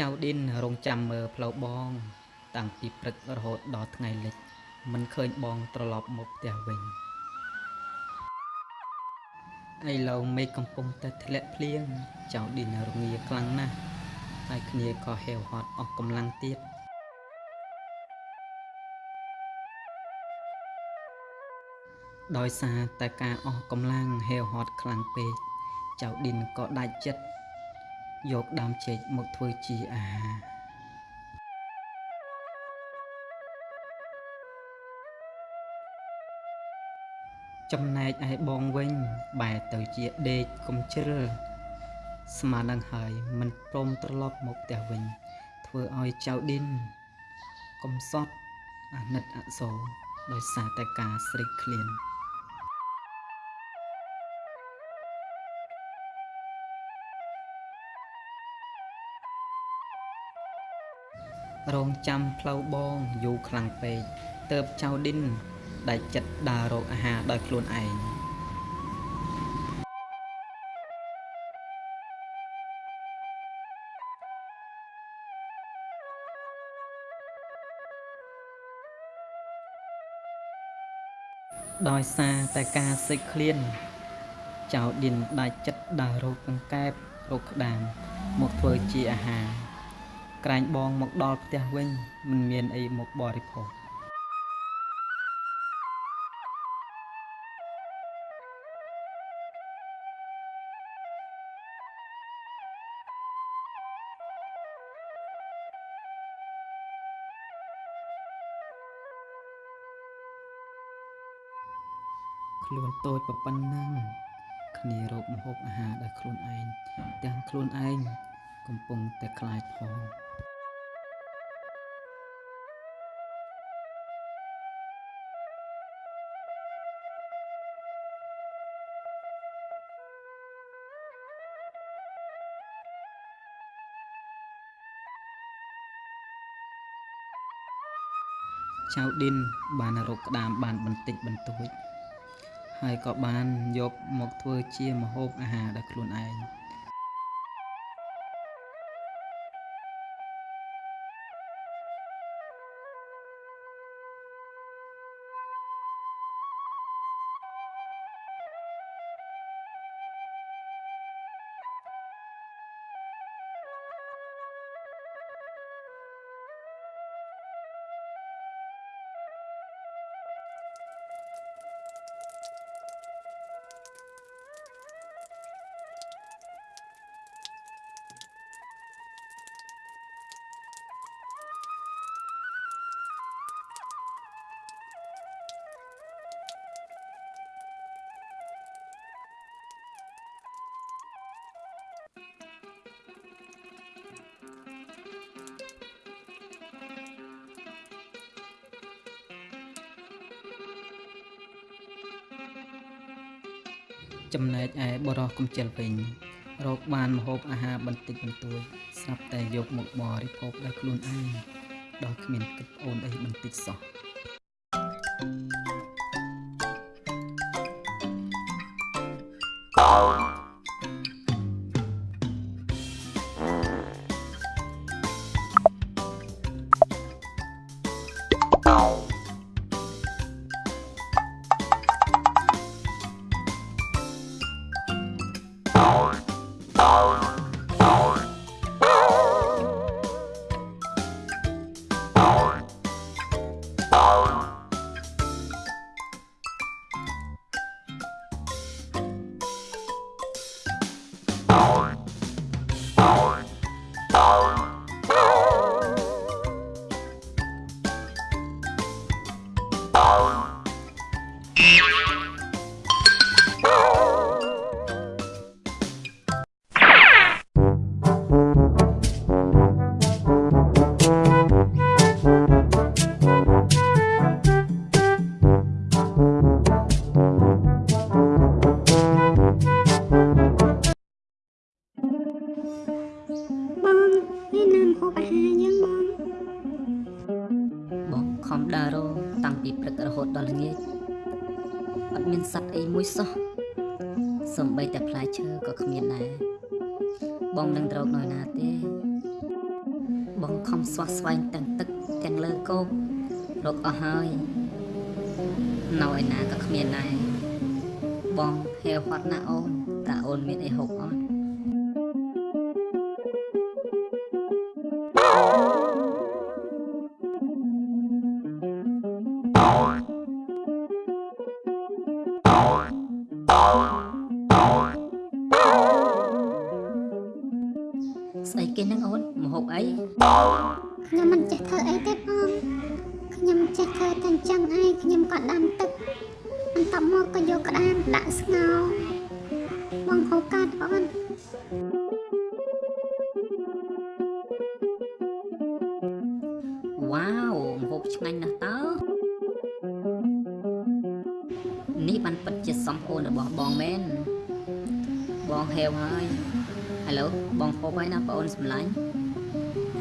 ចៅឌិនរងចាំមើលផ្លូវបង តាំងពីព្រឹករហូតដល់ថ្ងៃលិច មិនឃើញបងត្រឡប់មកផ្ទះវិញឥឡូវមេឃកំពុងតែធ្លាក់ភ្លៀងចៅឌិនរងាខ្លាំងណាស់ហើយគ្នាក៏ហេវហត់អស់កម្លាំងទៀតដោយសារតែការអស់កម្លាំងហេវហត់ខ្លាំងពេកចៅឌិនក៏ដាច់ចិត្ត យកដើមចេកមកធ្វើជាអាហារចំណែកឯបងវិញបែរទៅជាដេកកុំជ្រិលស្មាននឹងហើយមិនព្រមត្រឡប់មកផ្ទះវិញ ធ្វើឲ្យចៅឌិនកំសត់អាណិតអសូរដោយសារតែការស្រេកឃ្លាន រងចាំផ្លូវបងយូរខ្លាំងពេកទៅបចៅឌិនដែលចិត្តដើររកអាហារដោយខ្លួនឯងដោយសារតែការសិចឃ្លានចៅឌិនដាច់ចិត្តដើររកកង្កែបរកក្តាមមកធ្វើជាអាហារ ក្រែងបងមកដល់ផ្ទះវិញមិនមានអីមកបរិភោគខ្លួនតូចប៉ុណ្ណឹងគ្នារកម្ហូបអាហារដោយខ្លួនឯងទាំងខ្លួនឯងកំពុងតែខ្លាចផង ចៅឌិនបានរកក្តាមបានបន្តិចបន្តួចហើយក៏បានយកមកធ្វើជាម្ហូបអាហារដោយខ្លួនឯង ចំណែកឯបរោះកំជិលវិញរកបានម្ហូបអាហារបន្តិចបន្តួចស្រាប់តែយកមកបរិភោគដោយខ្លួនឯងដោយគ្មានគិតប្អូនអីបន្តិចសោះប ហូបអាហារយើងបងបងខំដើររតាំងពីព្រឹករហូតដល់ល្ងាចអត់មានសត្វអីមួយសោះសំបីតែផ្លែឈើក៏គ្មានដែរបងមិននឹងត្រោកនៅណាទេ បងខំស្វះស្វែងទាំងទឹកទាំងលើគោករកអស់ហើយនៅឯណាក៏គ្មានដែរបងហេវហត់ណាស់អូនតើអូនមានអីហូបអត់ ស្អីគេហ្នឹងអូនមហូបអីខ្ញុំមិនចេះធ្វើអីទេបងខ្ញុំចេះធ្វើតែអញ្ចឹងហើយខ្ញុំក៏ដាំទឹកបន្ទាប់មកក៏យកក្តាមដាក់ស្ងោរបងហូបកាត់បងវ៉ាវមហូបឆ្ងាញ់ណាស់តើនេះបានពិតជាសំអូនរបស់បងមែនបងហេវហើយ ឥឡូវបងហូបហើយណាបងអូនសម្លាញ់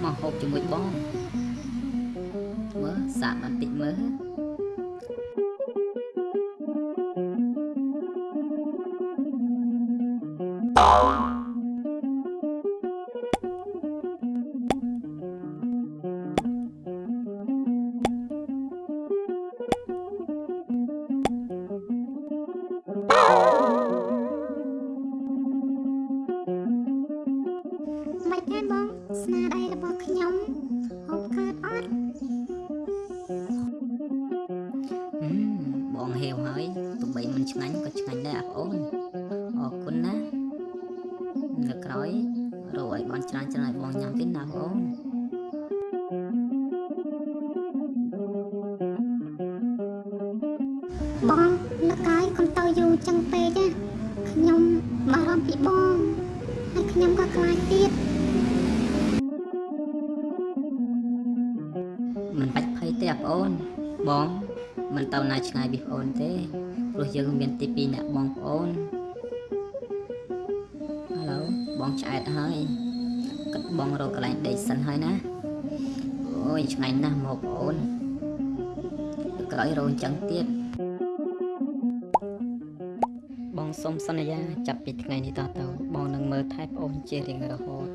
មកហូបជាមួយបងមើលសាកបន្តិចមើលមិ ឆ្ងាញ់ក៏ឆ្ងាញ់ដែរអាបងអូនអរគុណណានៅក្រោយរកឲ្យបានច្រើនច្រើនឲ្យបងញ៉ាំទៀតណាបងអូនបងលើកហើយកុំទៅយូរចឹងពេកណាខ្ញុំបារម្ភពីបងហើយខ្ញុំក៏ខ្លាចទៀតមិនបាច់ភ័យទេអាបងអូនបងមិនទៅណាឆ្ងាយពីបងអូនទេ ព្រោះយើងមានទីពីរអ្នកបងប្អូនឥឡូវបងឆ្អែតហើយគិតបងរកកន្លែងដេកសិនហើយណាអូយឆ្ងាញ់ណាស់មកបងអូនក្រោយរោអញ្ចឹងទៀតបងសូមសន្យាចាប់ពីថ្ងៃនេះតទៅបងនឹងមើលថែប្អូនជារៀងរហូត